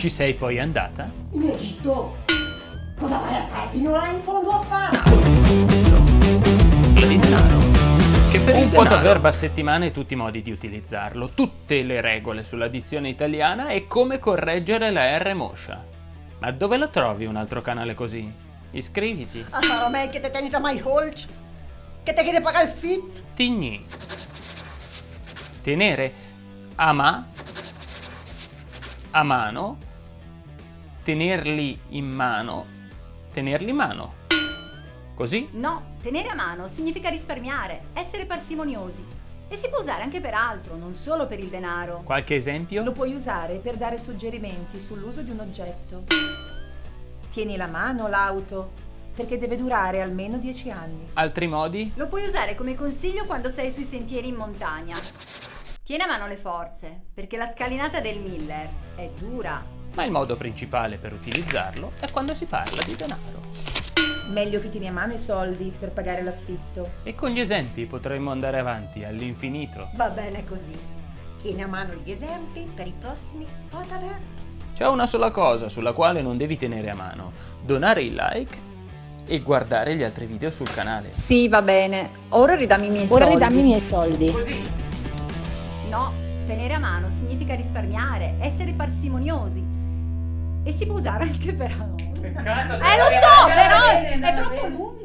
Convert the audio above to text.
Ci sei poi andata? In Egitto? Cosa vai a fare fino là in fondo a fare? Per il Un po' denaro- verba a settimana e tutti i modi di utilizzarlo, tutte le regole sulla dizione italiana e come correggere la R moscia. Ma dove lo trovi un altro canale così? Iscriviti. Ah, ma ormai che te tenete mai holch? Che te chiede pagare il fit? Tigni. Tenere a ma. A mano. Tenerli in mano. Tenerli in mano. Così? No, tenere a mano significa risparmiare, essere parsimoniosi. E si può usare anche per altro, non solo per il denaro. Qualche esempio? Lo puoi usare per dare suggerimenti sull'uso di un oggetto. Tieni la mano l'auto, perché deve durare almeno 10 anni. Altri modi? Lo puoi usare come consiglio quando sei sui sentieri in montagna. Tieni a mano le forze, perché la scalinata del Miller è dura. Ma il modo principale per utilizzarlo è quando si parla di denaro. Meglio che tieni a mano i soldi per pagare l'affitto. E con gli esempi potremmo andare avanti all'infinito. Va bene così. Tieni a mano gli esempi per i prossimi potaverbi. C'è una sola cosa sulla quale non devi tenere a mano. Donare il like e guardare gli altri video sul canale. Sì, va bene. Ora ridammi i miei Ora soldi. ridammi i miei soldi. No, tenere a mano significa risparmiare, essere parsimoniosi. E si può usare anche per altro. Eh, lo so, però è troppo lungo.